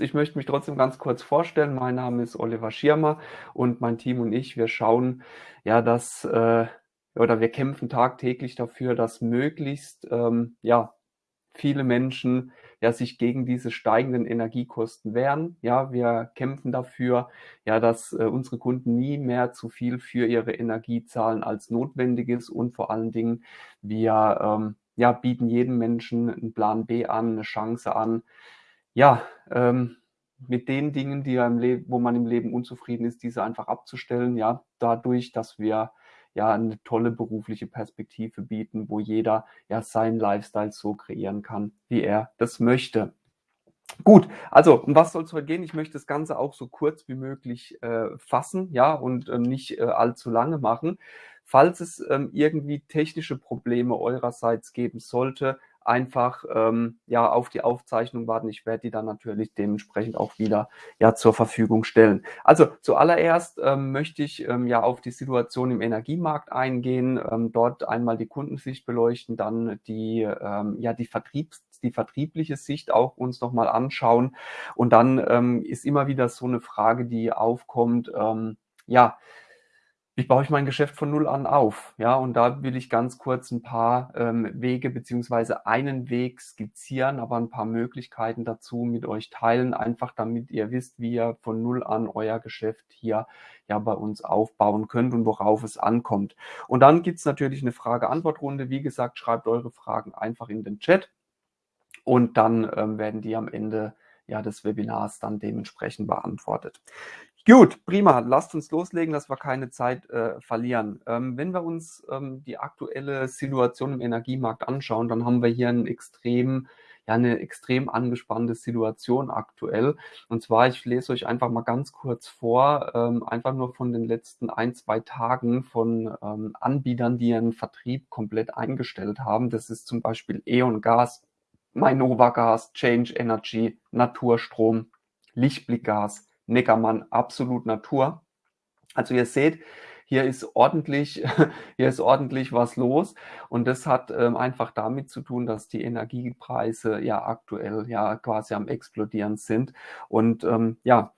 Ich möchte mich trotzdem ganz kurz vorstellen. Mein Name ist Oliver Schirmer und mein Team und ich, wir schauen ja, dass äh, oder wir kämpfen tagtäglich dafür, dass möglichst ähm, ja, viele Menschen ja, sich gegen diese steigenden Energiekosten wehren. Ja, wir kämpfen dafür, ja, dass äh, unsere Kunden nie mehr zu viel für ihre Energie zahlen als notwendig ist und vor allen Dingen wir ähm, ja, bieten jedem Menschen einen Plan B an, eine Chance an, ja, ähm, mit den Dingen, die im Leben, wo man im Leben unzufrieden ist, diese einfach abzustellen, ja, dadurch, dass wir ja eine tolle berufliche Perspektive bieten, wo jeder ja seinen Lifestyle so kreieren kann, wie er das möchte. Gut, also um was soll es heute gehen? Ich möchte das Ganze auch so kurz wie möglich äh, fassen, ja, und äh, nicht äh, allzu lange machen. Falls es ähm, irgendwie technische Probleme eurerseits geben sollte, einfach ähm, ja auf die Aufzeichnung warten. Ich werde die dann natürlich dementsprechend auch wieder ja zur Verfügung stellen. Also zuallererst ähm, möchte ich ähm, ja auf die Situation im Energiemarkt eingehen, ähm, dort einmal die Kundensicht beleuchten, dann die ähm, ja die Vertriebs die vertriebliche Sicht auch uns nochmal anschauen. Und dann ähm, ist immer wieder so eine Frage, die aufkommt, ähm, ja, wie baue ich mein Geschäft von null an auf? Ja, und da will ich ganz kurz ein paar ähm, Wege beziehungsweise einen Weg skizzieren, aber ein paar Möglichkeiten dazu mit euch teilen, einfach damit ihr wisst, wie ihr von null an euer Geschäft hier ja bei uns aufbauen könnt und worauf es ankommt. Und dann gibt's natürlich eine Frage-Antwort-Runde. Wie gesagt, schreibt eure Fragen einfach in den Chat und dann ähm, werden die am Ende ja, des Webinars dann dementsprechend beantwortet. Gut, prima. Lasst uns loslegen, dass wir keine Zeit äh, verlieren. Ähm, wenn wir uns ähm, die aktuelle Situation im Energiemarkt anschauen, dann haben wir hier einen extrem, ja, eine extrem angespannte Situation aktuell. Und zwar, ich lese euch einfach mal ganz kurz vor, ähm, einfach nur von den letzten ein, zwei Tagen von ähm, Anbietern, die ihren Vertrieb komplett eingestellt haben. Das ist zum Beispiel E.ON Gas, Mainova Gas, Change Energy, Naturstrom, Lichtblick Gas, Neckermann absolut Natur. Also ihr seht, hier ist ordentlich, hier ist ordentlich was los. Und das hat ähm, einfach damit zu tun, dass die Energiepreise ja aktuell ja quasi am explodieren sind. Und ähm, ja,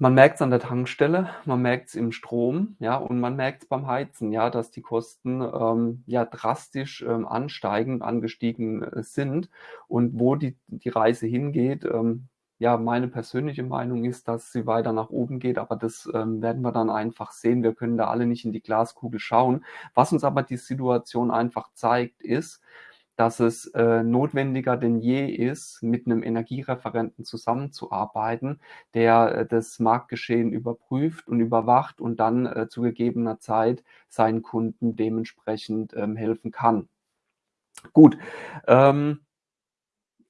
man merkt es an der Tankstelle, man merkt es im Strom, ja, und man merkt es beim Heizen, ja, dass die Kosten ähm, ja drastisch ähm, ansteigen, angestiegen äh, sind. Und wo die, die Reise hingeht, ähm, ja, meine persönliche Meinung ist, dass sie weiter nach oben geht, aber das ähm, werden wir dann einfach sehen. Wir können da alle nicht in die Glaskugel schauen. Was uns aber die Situation einfach zeigt, ist, dass es äh, notwendiger denn je ist, mit einem Energiereferenten zusammenzuarbeiten, der äh, das Marktgeschehen überprüft und überwacht und dann äh, zu gegebener Zeit seinen Kunden dementsprechend ähm, helfen kann. Gut. Ähm,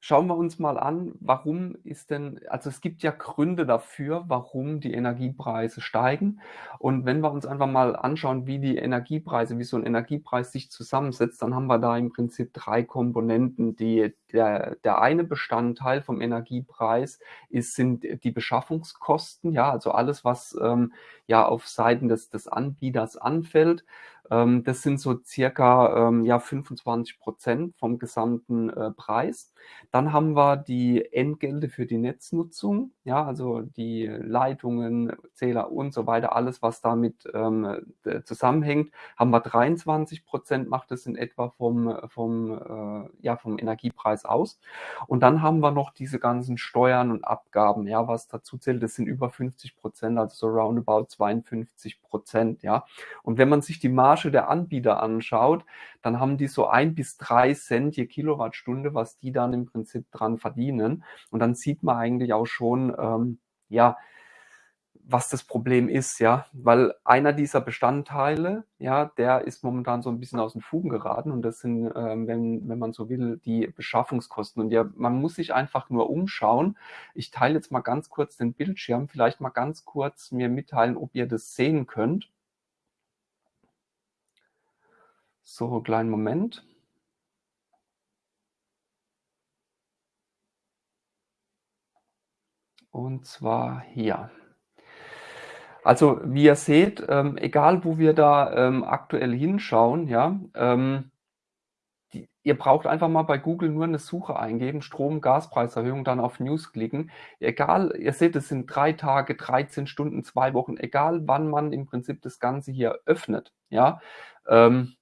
schauen wir uns mal an, warum ist denn, also es gibt ja Gründe dafür, warum die Energiepreise steigen. Und wenn wir uns einfach mal anschauen, wie die Energiepreise, wie so ein Energiepreis sich zusammensetzt, dann haben wir da im Prinzip drei Komponenten. Die, der, der eine Bestandteil vom Energiepreis ist, sind die Beschaffungskosten, ja, also alles, was ähm, ja auf Seiten des, des Anbieters anfällt. Ähm, das sind so circa ähm, ja, 25 Prozent vom gesamten äh, Preis. Dann haben wir die Entgelte für die Netznutzung, ja, also die Leitungen, Zähler und so weiter, alles, was damit ähm, zusammenhängt, haben wir 23 Prozent, macht es in etwa vom, vom, äh, ja, vom Energiepreis aus. Und dann haben wir noch diese ganzen Steuern und Abgaben, ja, was dazu zählt, das sind über 50 Prozent, also so roundabout 52 Prozent, ja. Und wenn man sich die Marge Marge der Anbieter anschaut, dann haben die so ein bis drei Cent je Kilowattstunde, was die dann im Prinzip dran verdienen. Und dann sieht man eigentlich auch schon, ähm, ja, was das Problem ist, ja, weil einer dieser Bestandteile, ja, der ist momentan so ein bisschen aus den Fugen geraten und das sind, ähm, wenn, wenn man so will, die Beschaffungskosten. Und ja, man muss sich einfach nur umschauen. Ich teile jetzt mal ganz kurz den Bildschirm, vielleicht mal ganz kurz mir mitteilen, ob ihr das sehen könnt. So, kleinen Moment. Und zwar hier. Also wie ihr seht, ähm, egal wo wir da ähm, aktuell hinschauen, ja, ähm, ihr braucht einfach mal bei Google nur eine Suche eingeben, Strom, Gaspreiserhöhung, dann auf News klicken. Egal, ihr seht, es sind drei Tage, 13 Stunden, zwei Wochen, egal wann man im Prinzip das Ganze hier öffnet, ja. Ähm,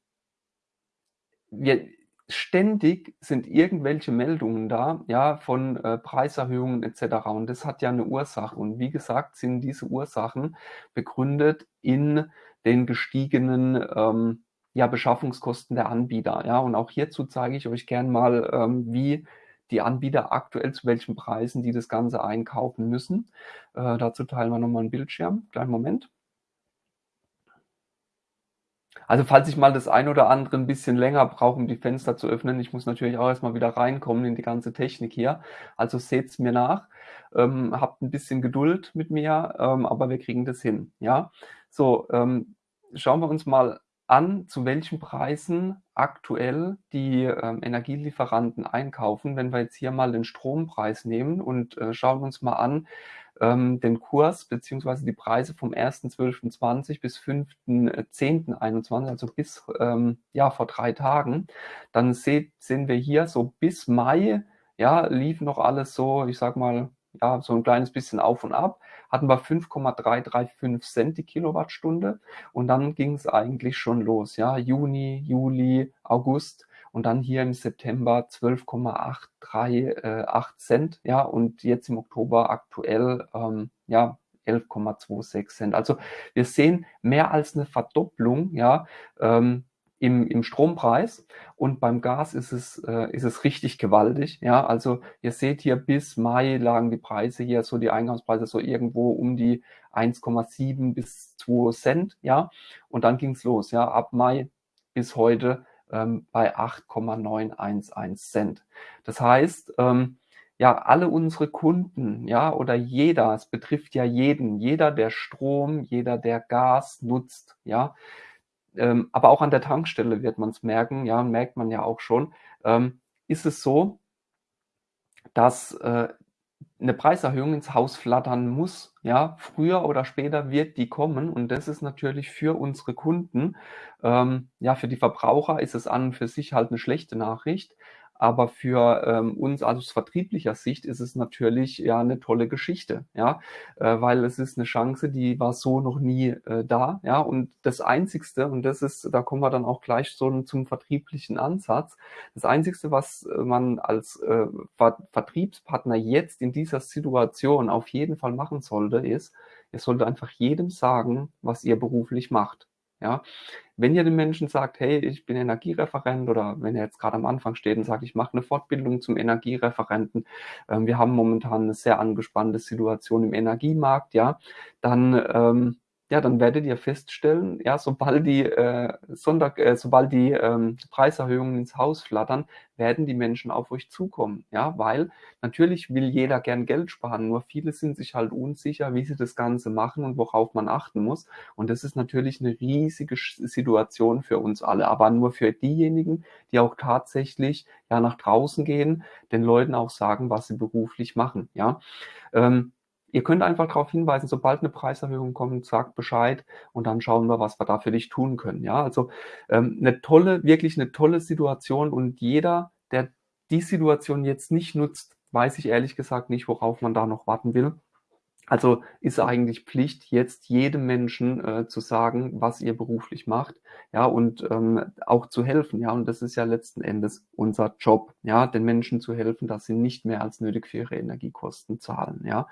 wir, ständig sind irgendwelche Meldungen da, ja, von äh, Preiserhöhungen etc. Und das hat ja eine Ursache. Und wie gesagt, sind diese Ursachen begründet in den gestiegenen ähm, ja, Beschaffungskosten der Anbieter. Ja, und auch hierzu zeige ich euch gern mal, ähm, wie die Anbieter aktuell zu welchen Preisen die das Ganze einkaufen müssen. Äh, dazu teilen wir nochmal einen Bildschirm. Kleinen Moment. Also falls ich mal das ein oder andere ein bisschen länger brauche, um die Fenster zu öffnen, ich muss natürlich auch erstmal wieder reinkommen in die ganze Technik hier. Also seht's mir nach, ähm, habt ein bisschen Geduld mit mir, ähm, aber wir kriegen das hin. Ja, so ähm, schauen wir uns mal an, zu welchen Preisen aktuell die ähm, Energielieferanten einkaufen. Wenn wir jetzt hier mal den Strompreis nehmen und äh, schauen uns mal an, ähm, den Kurs beziehungsweise die Preise vom 1.12.20 bis 5.10.21, also bis ähm, ja vor drei Tagen, dann seht, sehen wir hier so bis Mai, ja, lief noch alles so, ich sag mal, ja, so ein kleines bisschen auf und ab, hatten wir 5,335 Cent die Kilowattstunde. Und dann ging es eigentlich schon los, ja, Juni, Juli, August und dann hier im September 12,838 äh, Cent, ja, und jetzt im Oktober aktuell, ähm, ja, 11,26 Cent. Also wir sehen mehr als eine Verdopplung, ja, ähm, im, im Strompreis und beim Gas ist es, äh, ist es richtig gewaltig. Ja, also ihr seht hier bis Mai lagen die Preise hier, so die Eingangspreise so irgendwo um die 1,7 bis 2 Cent. Ja, und dann ging es los. Ja, ab Mai bis heute ähm, bei 8,911 Cent. Das heißt, ähm, ja, alle unsere Kunden, ja, oder jeder, es betrifft ja jeden, jeder, der Strom, jeder, der Gas nutzt, ja, ähm, aber auch an der Tankstelle wird man es merken, ja, merkt man ja auch schon, ähm, ist es so, dass äh, eine Preiserhöhung ins Haus flattern muss. Ja, früher oder später wird die kommen und das ist natürlich für unsere Kunden, ähm, ja, für die Verbraucher ist es an und für sich halt eine schlechte Nachricht. Aber für ähm, uns aus vertrieblicher Sicht ist es natürlich ja eine tolle Geschichte, ja, äh, weil es ist eine Chance, die war so noch nie äh, da, ja. Und das Einzigste, und das ist, da kommen wir dann auch gleich so zum vertrieblichen Ansatz. Das Einzigste, was äh, man als äh, Ver Vertriebspartner jetzt in dieser Situation auf jeden Fall machen sollte, ist, ihr solltet einfach jedem sagen, was ihr beruflich macht. Ja, wenn ihr den Menschen sagt, hey, ich bin Energiereferent oder wenn er jetzt gerade am Anfang steht und sagt, ich mache eine Fortbildung zum Energiereferenten, ähm, wir haben momentan eine sehr angespannte Situation im Energiemarkt, ja, dann ähm, ja, dann werdet ihr feststellen, ja, sobald die, äh, Sonntag, äh, sobald die ähm, Preiserhöhungen ins Haus flattern, werden die Menschen auf euch zukommen, ja, weil natürlich will jeder gern Geld sparen, nur viele sind sich halt unsicher, wie sie das Ganze machen und worauf man achten muss. Und das ist natürlich eine riesige Situation für uns alle, aber nur für diejenigen, die auch tatsächlich ja nach draußen gehen, den Leuten auch sagen, was sie beruflich machen, ja. Ähm, Ihr könnt einfach darauf hinweisen, sobald eine Preiserhöhung kommt, sagt Bescheid und dann schauen wir, was wir da für dich tun können. Ja, also ähm, eine tolle, wirklich eine tolle Situation und jeder, der die Situation jetzt nicht nutzt, weiß ich ehrlich gesagt nicht, worauf man da noch warten will. Also ist eigentlich Pflicht, jetzt jedem Menschen äh, zu sagen, was ihr beruflich macht, ja, und ähm, auch zu helfen, ja, und das ist ja letzten Endes unser Job, ja, den Menschen zu helfen, dass sie nicht mehr als nötig für ihre Energiekosten zahlen, ja.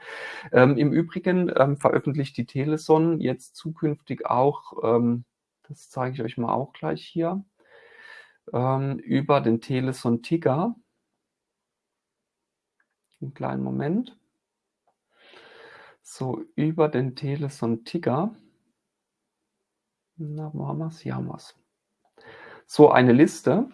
Ähm, Im Übrigen ähm, veröffentlicht die Teleson jetzt zukünftig auch, ähm, das zeige ich euch mal auch gleich hier, ähm, über den Teleson Ticker. Einen kleinen Moment so über den Teleson Ticker. Na, wo haben wir es? Hier haben wir es. So eine Liste.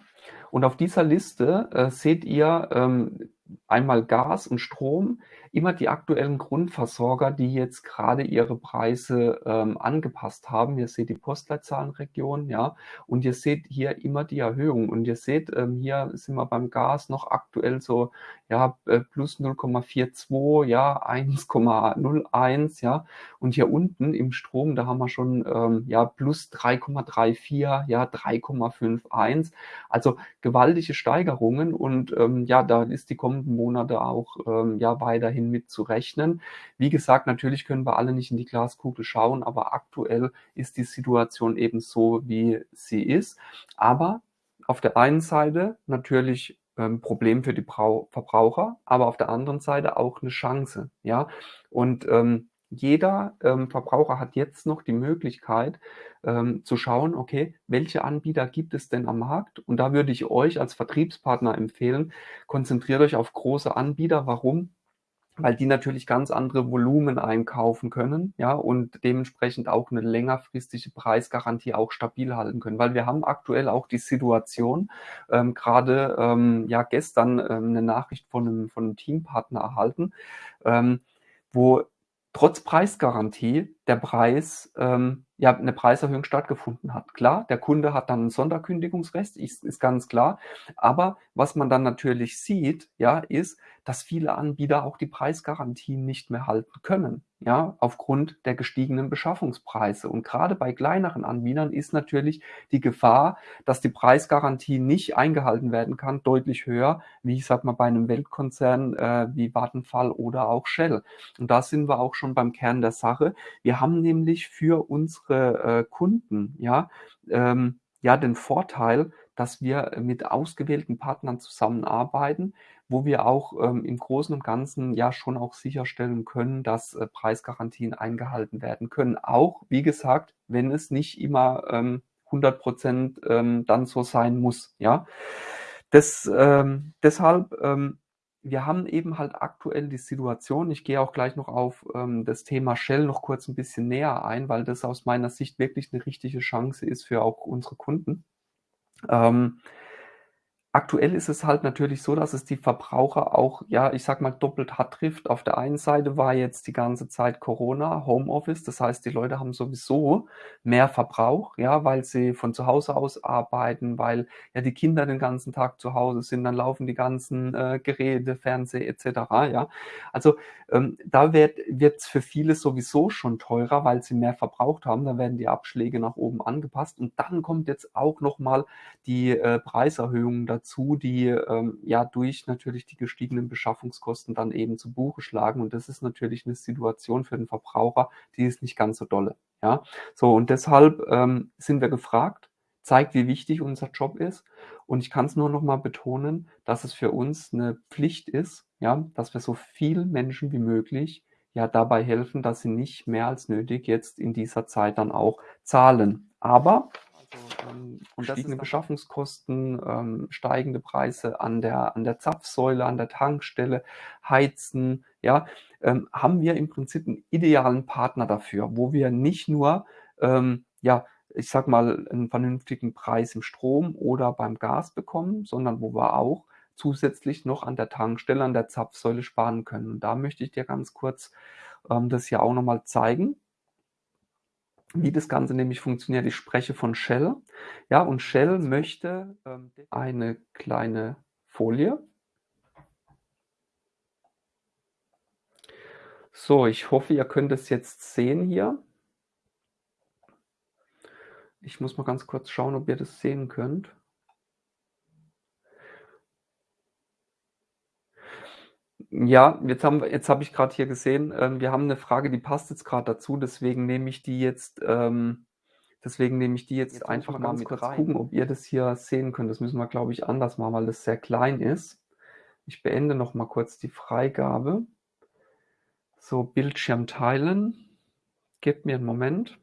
Und auf dieser Liste äh, seht ihr ähm, einmal Gas und Strom, immer die aktuellen Grundversorger, die jetzt gerade ihre Preise ähm, angepasst haben. Ihr seht die Postleitzahlenregion, ja, und ihr seht hier immer die Erhöhung. Und ihr seht, ähm, hier sind wir beim Gas noch aktuell so, ja, äh, plus 0,42, ja, 1,01, ja. Und hier unten im Strom, da haben wir schon, ähm, ja, plus 3,34, ja, 3,51. Also gewaltige Steigerungen und ähm, ja, da ist die Monate auch ähm, ja weiterhin mit zu rechnen. Wie gesagt, natürlich können wir alle nicht in die Glaskugel schauen, aber aktuell ist die Situation eben so, wie sie ist. Aber auf der einen Seite natürlich ähm, Problem für die Brau Verbraucher, aber auf der anderen Seite auch eine Chance. Ja, und ähm, jeder ähm, Verbraucher hat jetzt noch die Möglichkeit ähm, zu schauen, okay, welche Anbieter gibt es denn am Markt? Und da würde ich euch als Vertriebspartner empfehlen, konzentriert euch auf große Anbieter. Warum? weil die natürlich ganz andere Volumen einkaufen können, ja, und dementsprechend auch eine längerfristige Preisgarantie auch stabil halten können. Weil wir haben aktuell auch die Situation, ähm, gerade ähm, ja gestern ähm, eine Nachricht von einem, von einem Teampartner erhalten, ähm, wo trotz Preisgarantie der Preis, ähm, ja, eine Preiserhöhung stattgefunden hat. Klar, der Kunde hat dann ein Sonderkündigungsrecht, ist, ist ganz klar. Aber was man dann natürlich sieht, ja, ist, dass viele Anbieter auch die Preisgarantien nicht mehr halten können, ja, aufgrund der gestiegenen Beschaffungspreise. Und gerade bei kleineren Anbietern ist natürlich die Gefahr, dass die Preisgarantie nicht eingehalten werden kann, deutlich höher, wie ich sag mal bei einem Weltkonzern äh, wie Vattenfall oder auch Shell. Und da sind wir auch schon beim Kern der Sache. Wir haben nämlich für unsere äh, Kunden, ja, ähm, ja, den Vorteil, dass wir mit ausgewählten Partnern zusammenarbeiten, wo wir auch ähm, im Großen und Ganzen ja schon auch sicherstellen können, dass äh, Preisgarantien eingehalten werden können. Auch, wie gesagt, wenn es nicht immer ähm, 100 Prozent ähm, dann so sein muss. Ja, das, ähm, deshalb, ähm, wir haben eben halt aktuell die Situation, ich gehe auch gleich noch auf ähm, das Thema Shell noch kurz ein bisschen näher ein, weil das aus meiner Sicht wirklich eine richtige Chance ist für auch unsere Kunden. Ähm, Aktuell ist es halt natürlich so, dass es die Verbraucher auch, ja, ich sag mal, doppelt hart trifft. Auf der einen Seite war jetzt die ganze Zeit Corona, Homeoffice, das heißt, die Leute haben sowieso mehr Verbrauch, ja, weil sie von zu Hause aus arbeiten, weil ja die Kinder den ganzen Tag zu Hause sind, dann laufen die ganzen äh, Geräte, Fernseh etc. Ja, also ähm, da wird es für viele sowieso schon teurer, weil sie mehr verbraucht haben. Da werden die Abschläge nach oben angepasst und dann kommt jetzt auch noch mal die äh, Preiserhöhungen dazu dazu, die ähm, ja durch natürlich die gestiegenen Beschaffungskosten dann eben zu Buche schlagen. Und das ist natürlich eine Situation für den Verbraucher, die ist nicht ganz so dolle. Ja, so und deshalb ähm, sind wir gefragt, zeigt, wie wichtig unser Job ist. Und ich kann es nur noch mal betonen, dass es für uns eine Pflicht ist, ja, dass wir so viel Menschen wie möglich ja dabei helfen, dass sie nicht mehr als nötig jetzt in dieser Zeit dann auch zahlen. Aber ähm, und gestiegene Beschaffungskosten, ähm, steigende Preise an der, an der Zapfsäule, an der Tankstelle, Heizen, ja, ähm, haben wir im Prinzip einen idealen Partner dafür, wo wir nicht nur, ähm, ja, ich sag mal, einen vernünftigen Preis im Strom oder beim Gas bekommen, sondern wo wir auch zusätzlich noch an der Tankstelle, an der Zapfsäule sparen können. Und da möchte ich dir ganz kurz ähm, das hier auch nochmal zeigen wie das Ganze nämlich funktioniert. Ich spreche von Shell. Ja, und Shell möchte ähm, eine kleine Folie. So, ich hoffe, ihr könnt es jetzt sehen hier. Ich muss mal ganz kurz schauen, ob ihr das sehen könnt. Ja, jetzt haben jetzt habe ich gerade hier gesehen, ähm, wir haben eine Frage, die passt jetzt gerade dazu, deswegen nehme ich die jetzt ähm, deswegen nehme ich die jetzt Jetzt einfach mal mit kurz rein. gucken, ob ihr das hier sehen könnt. Das müssen wir, glaube ich, anders machen, weil das sehr klein ist. Ich beende noch mal kurz die Freigabe. So, Bildschirm teilen. Gebt mir einen Moment.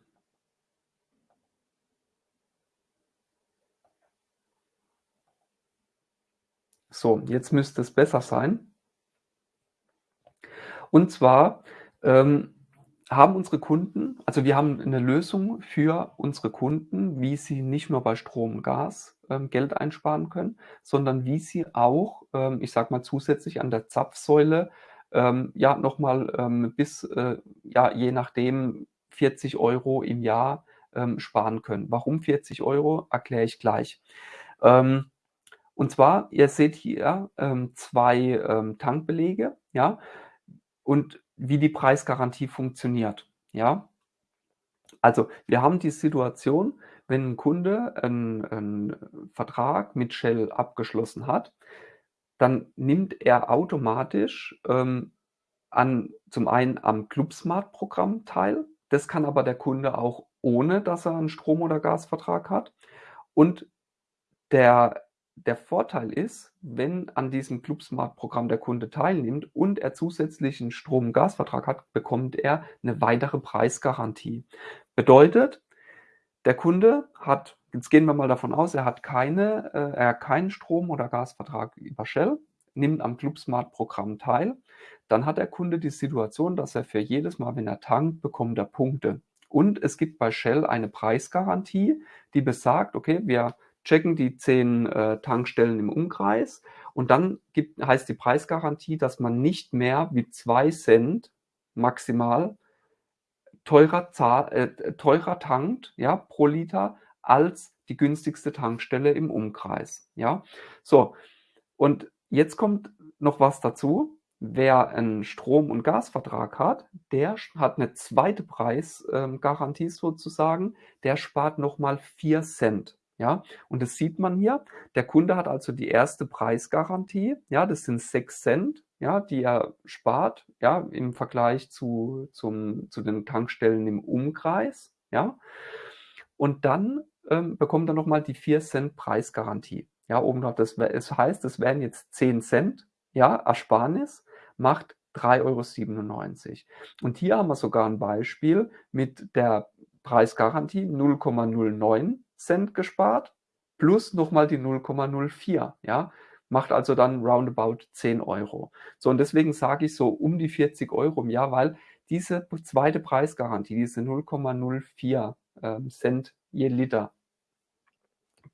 So, jetzt müsste es besser sein. Und zwar ähm, haben unsere Kunden also wir haben eine Lösung für unsere Kunden, wie sie nicht nur bei Strom und Gas, ähm, Geld einsparen können, sondern wie sie auch, ähm, ich sage mal, zusätzlich an der Zapfsäule, ähm, ja, noch mal, ähm, bis, äh, ja, je nachdem 40 Euro im Jahr, ähm, sparen können. Warum 40 Euro? Erkläre ich gleich. Ähm, und zwar, ihr seht hier, ähm, 2, ähm, Tankbelege, ja, und wie die Preisgarantie funktioniert, ja. Also, wir haben die Situation, wenn ein Kunde einen 'n Vertrag mit Shell abgeschlossen hat, dann nimmt er automatisch, ähm, an zum einen am ClubSmart-Programm teil. Das kann aber der Kunde auch ohne, dass er einen Strom oder Gasvertrag hat. Und der der Vorteil ist, wenn an diesem ClubSmart-Programm der Kunde teilnimmt und er zusätzlich 'n Strom und Gasvertrag hat, bekommt er eine weitere Preisgarantie. Bedeutet, der Kunde hat jetzt gehen wir mal davon aus, er hat keine äh, er keinen Strom oder Gasvertrag über Shell, nimmt am ClubSmart-Programm teil, dann hat der Kunde die Situation, dass er für jedes Mal, wenn er tankt, bekommt er Punkte. Und es gibt bei Shell eine Preisgarantie, die besagt: „Okay, wir checken die 10, äh, Tankstellen im Umkreis und dann gibt heißt die Preisgarantie, dass man nicht mehr wie 2 Cent maximal teurer äh, teurer tankt, ja, pro Liter als die günstigste Tankstelle im Umkreis, ja? So, und jetzt kommt noch was dazu. Wer einen Strom und Gasvertrag hat, der hat eine zweite Preisgarantie ähm, sozusagen, der spart noch mal 4 Cent. Ja, und das sieht man hier. Der Kunde hat also die erste Preisgarantie. Ja, das sind 6 Cent, ja, die er spart, ja, im Vergleich zu, zum, zu den Tankstellen im Umkreis. Ja, und dann ähm, bekommt er nochmal die 4 Cent Preisgarantie. Ja, oben drauf. Das, das heißt, es wären jetzt 10 Cent, ja, Ersparnis macht 3,97 Euro. Und hier haben wir sogar ein Beispiel mit der Preisgarantie 0,09 Cent gespart plus nochmal die 0,04, ja, macht also dann roundabout 10 Euro. So, und deswegen sage ich so um die 40 Euro im Jahr, weil diese zweite Preisgarantie, diese 0,04 ähm, Cent je Liter,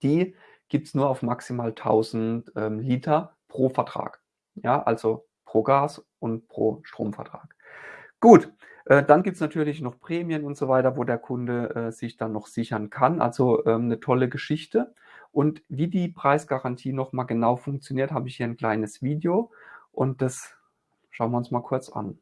die gibt es nur auf maximal 1000 ähm, Liter pro Vertrag. Ja, also pro Gas und pro Stromvertrag. Gut, dann gibt es natürlich noch Prämien und so weiter, wo der Kunde äh, sich dann noch sichern kann. Also ähm, eine tolle Geschichte. Und wie die Preisgarantie nochmal genau funktioniert, habe ich hier ein kleines Video und das schauen wir uns mal kurz an.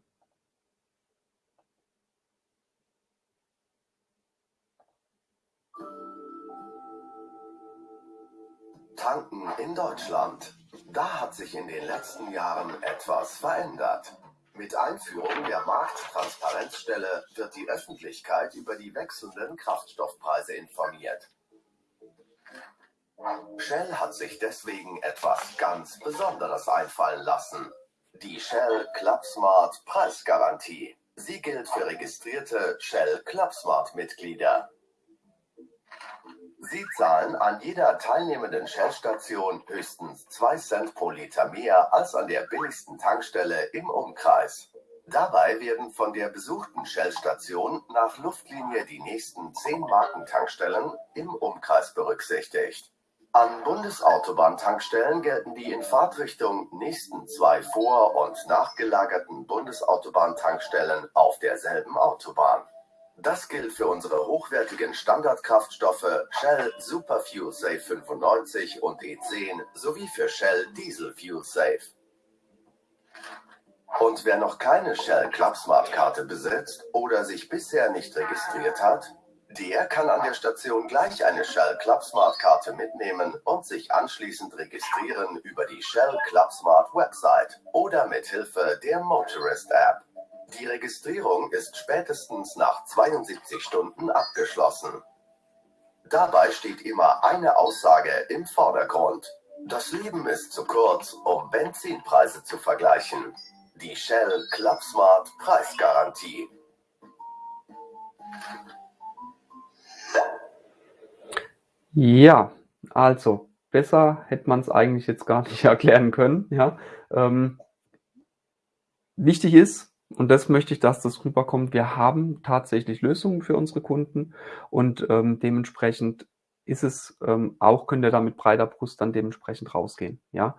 Tanken in Deutschland. Da hat sich in den letzten Jahren etwas verändert. Mit Einführung der Markttransparenzstelle wird die Öffentlichkeit über die wechselnden Kraftstoffpreise informiert. Shell hat sich deswegen etwas ganz Besonderes einfallen lassen. Die Shell ClubSmart Preisgarantie. Sie gilt für registrierte Shell ClubSmart Mitglieder. Sie zahlen an jeder teilnehmenden Shell-Station höchstens 2 Cent pro Liter mehr als an der billigsten Tankstelle im Umkreis. Dabei werden von der besuchten Shell-Station nach Luftlinie die nächsten 10 Markentankstellen im Umkreis berücksichtigt. An Bundesautobahntankstellen gelten die in Fahrtrichtung nächsten zwei vor- und nachgelagerten Bundesautobahntankstellen auf derselben Autobahn. Das gilt für unsere hochwertigen Standardkraftstoffe Shell Super Fuel Safe 95 und E10 sowie für Shell Diesel Fuel Safe. Und wer noch keine Shell Clubsmart Karte besitzt oder sich bisher nicht registriert hat, der kann an der Station gleich eine Shell Clubsmart Karte mitnehmen und sich anschließend registrieren über die Shell Clubsmart Website oder mit Hilfe der Motorist App. Die Registrierung ist spätestens nach 72 Stunden abgeschlossen. Dabei steht immer eine Aussage im Vordergrund. Das Leben ist zu kurz, um Benzinpreise zu vergleichen. Die Shell ClubSmart Preisgarantie. Ja, also besser hätte man es eigentlich jetzt gar nicht erklären können. Ja, ähm, wichtig ist, Und das möchte ich, dass das rüberkommt. Wir haben tatsächlich Lösungen für unsere Kunden und ähm, dementsprechend ist es ähm, auch, könnt ihr da mit breiter Brust dann dementsprechend rausgehen. Ja.